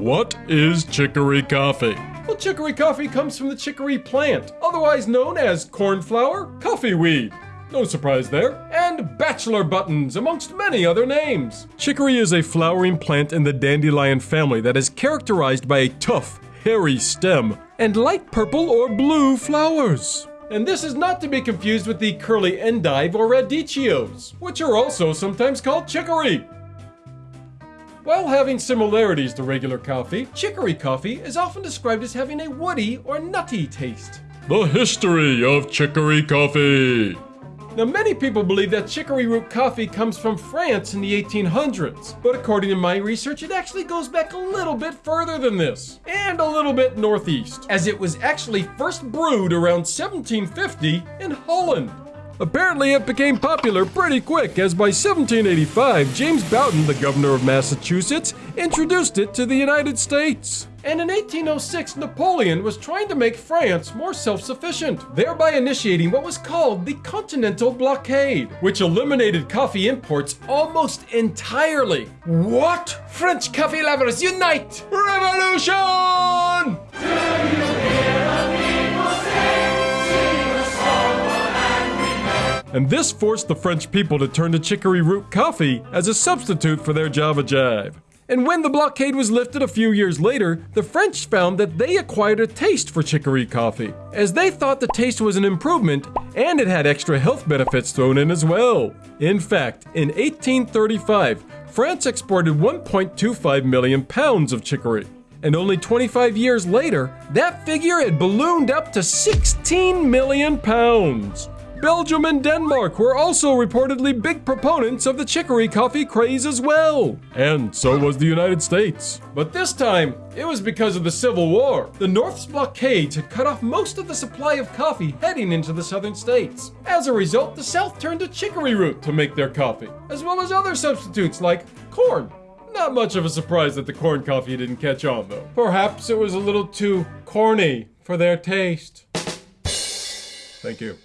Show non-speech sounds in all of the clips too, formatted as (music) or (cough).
What is chicory coffee? Well, chicory coffee comes from the chicory plant, otherwise known as cornflower, coffee weed. No surprise there. And bachelor buttons, amongst many other names. Chicory is a flowering plant in the dandelion family that is characterized by a tough, hairy stem and light purple or blue flowers. And this is not to be confused with the curly endive or radicchios, which are also sometimes called chicory. While having similarities to regular coffee, chicory coffee is often described as having a woody or nutty taste. The history of chicory coffee. Now, many people believe that chicory root coffee comes from France in the 1800s, but according to my research, it actually goes back a little bit further than this, and a little bit northeast, as it was actually first brewed around 1750 in Holland. Apparently, it became popular pretty quick, as by 1785, James Bowdoin, the governor of Massachusetts, introduced it to the United States. And in 1806, Napoleon was trying to make France more self sufficient, thereby initiating what was called the Continental Blockade, which eliminated coffee imports almost entirely. What? French coffee lovers unite! Revolution! And this forced the French people to turn to chicory root coffee as a substitute for their Java Jive. And when the blockade was lifted a few years later, the French found that they acquired a taste for chicory coffee, as they thought the taste was an improvement and it had extra health benefits thrown in as well. In fact, in 1835, France exported 1.25 million pounds of chicory. And only 25 years later, that figure had ballooned up to 16 million pounds. Belgium and Denmark were also reportedly big proponents of the chicory coffee craze as well. And so was the United States. But this time, it was because of the Civil War. The North's blockades had cut off most of the supply of coffee heading into the southern states. As a result, the South turned to chicory root to make their coffee, as well as other substitutes like corn. Not much of a surprise that the corn coffee didn't catch on, though. Perhaps it was a little too corny for their taste. Thank you.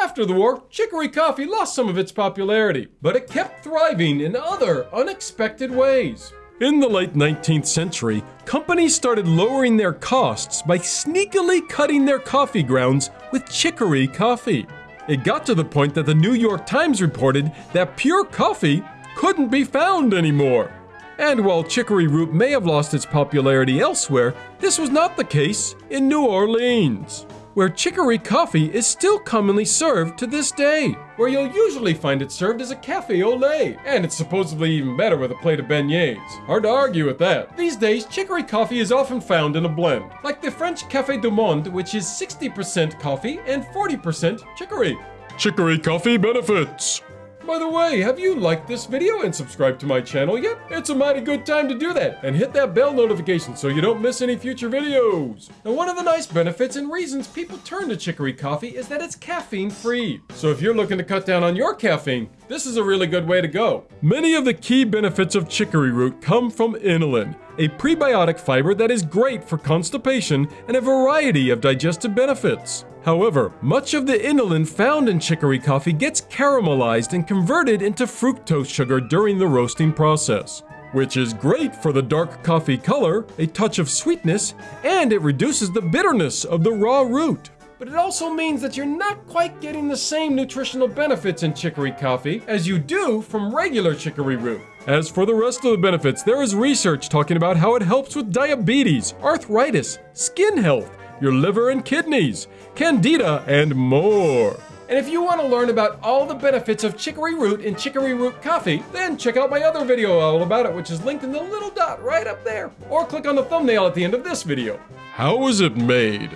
After the war, chicory coffee lost some of its popularity, but it kept thriving in other unexpected ways. In the late 19th century, companies started lowering their costs by sneakily cutting their coffee grounds with chicory coffee. It got to the point that the New York Times reported that pure coffee couldn't be found anymore. And while chicory root may have lost its popularity elsewhere, this was not the case in New Orleans where chicory coffee is still commonly served to this day. Where you'll usually find it served as a cafe au lait, and it's supposedly even better with a plate of beignets. Hard to argue with that. These days, chicory coffee is often found in a blend, like the French Café du Monde, which is 60% coffee and 40% chicory. Chicory coffee benefits. By the way, have you liked this video and subscribed to my channel yet? It's a mighty good time to do that, and hit that bell notification so you don't miss any future videos. Now one of the nice benefits and reasons people turn to chicory coffee is that it's caffeine free. So if you're looking to cut down on your caffeine, this is a really good way to go. Many of the key benefits of chicory root come from inulin, a prebiotic fiber that is great for constipation and a variety of digestive benefits. However, much of the inulin found in chicory coffee gets caramelized and converted into fructose sugar during the roasting process, which is great for the dark coffee color, a touch of sweetness, and it reduces the bitterness of the raw root. But it also means that you're not quite getting the same nutritional benefits in chicory coffee as you do from regular chicory root. As for the rest of the benefits, there is research talking about how it helps with diabetes, arthritis, skin health, your liver and kidneys, candida, and more. And if you want to learn about all the benefits of chicory root and chicory root coffee, then check out my other video all about it, which is linked in the little dot right up there. Or click on the thumbnail at the end of this video. How is it made?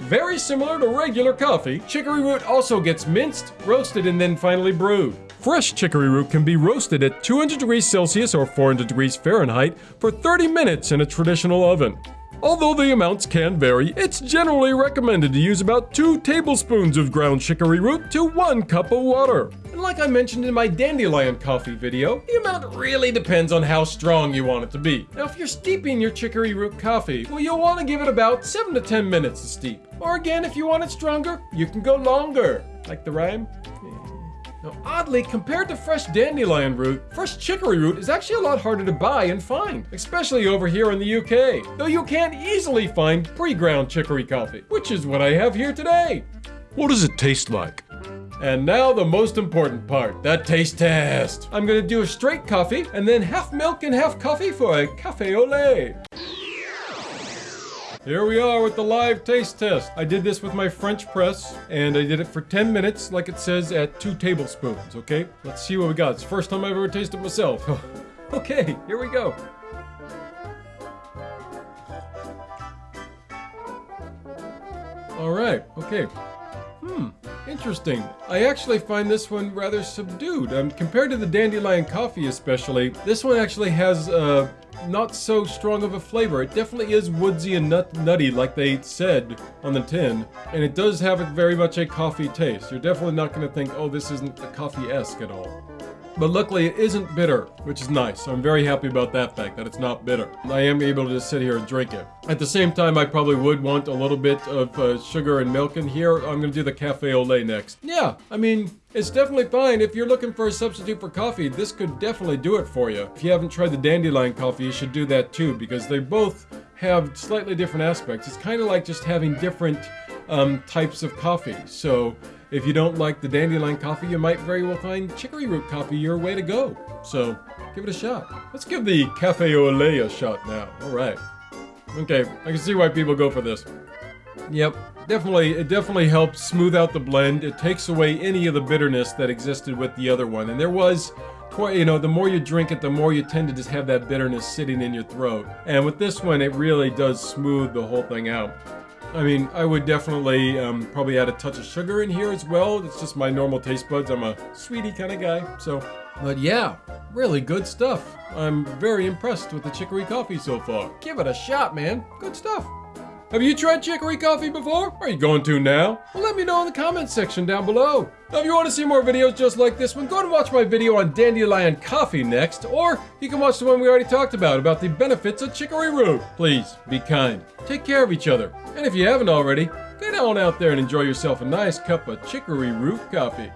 Very similar to regular coffee, chicory root also gets minced, roasted, and then finally brewed. Fresh chicory root can be roasted at 200 degrees Celsius or 400 degrees Fahrenheit for 30 minutes in a traditional oven. Although the amounts can vary, it's generally recommended to use about 2 tablespoons of ground chicory root to 1 cup of water. And like I mentioned in my dandelion coffee video, the amount really depends on how strong you want it to be. Now if you're steeping your chicory root coffee, well you'll want to give it about 7 to 10 minutes to steep. Or again, if you want it stronger, you can go longer. Like the rhyme? Now, oddly, compared to fresh dandelion root, fresh chicory root is actually a lot harder to buy and find, especially over here in the UK, though you can easily find pre-ground chicory coffee, which is what I have here today. What does it taste like? And now the most important part, the taste test. I'm gonna do a straight coffee and then half milk and half coffee for a cafe au lait. Here we are with the live taste test. I did this with my French press and I did it for 10 minutes like it says at two tablespoons, okay? Let's see what we got. It's the first time I've ever tasted myself. (laughs) okay, here we go. All right, okay. Interesting. I actually find this one rather subdued. Um, compared to the dandelion coffee especially, this one actually has uh, not so strong of a flavor. It definitely is woodsy and nut nutty like they said on the tin. And it does have a, very much a coffee taste. You're definitely not going to think, oh, this isn't a coffee-esque at all. But luckily it isn't bitter, which is nice. I'm very happy about that fact, that it's not bitter. I am able to just sit here and drink it. At the same time, I probably would want a little bit of uh, sugar and milk in here. I'm gonna do the cafe au lait next. Yeah, I mean, it's definitely fine. If you're looking for a substitute for coffee, this could definitely do it for you. If you haven't tried the dandelion coffee, you should do that too, because they both have slightly different aspects. It's kind of like just having different um, types of coffee. So if you don't like the dandelion coffee, you might very well find chicory root coffee your way to go. So give it a shot. Let's give the cafe au lait a shot now. All right. Okay, I can see why people go for this. Yep, definitely, it definitely helps smooth out the blend. It takes away any of the bitterness that existed with the other one. And there was quite, you know, the more you drink it, the more you tend to just have that bitterness sitting in your throat. And with this one, it really does smooth the whole thing out. I mean, I would definitely um, probably add a touch of sugar in here as well. It's just my normal taste buds. I'm a sweetie kind of guy, so. But yeah, really good stuff. I'm very impressed with the chicory coffee so far. Give it a shot, man. Good stuff. Have you tried chicory coffee before? Are you going to now? Well, let me know in the comments section down below. Now, if you want to see more videos just like this one, go and watch my video on dandelion coffee next, or you can watch the one we already talked about, about the benefits of chicory root. Please, be kind. Take care of each other. And if you haven't already, get on out there and enjoy yourself a nice cup of chicory root coffee.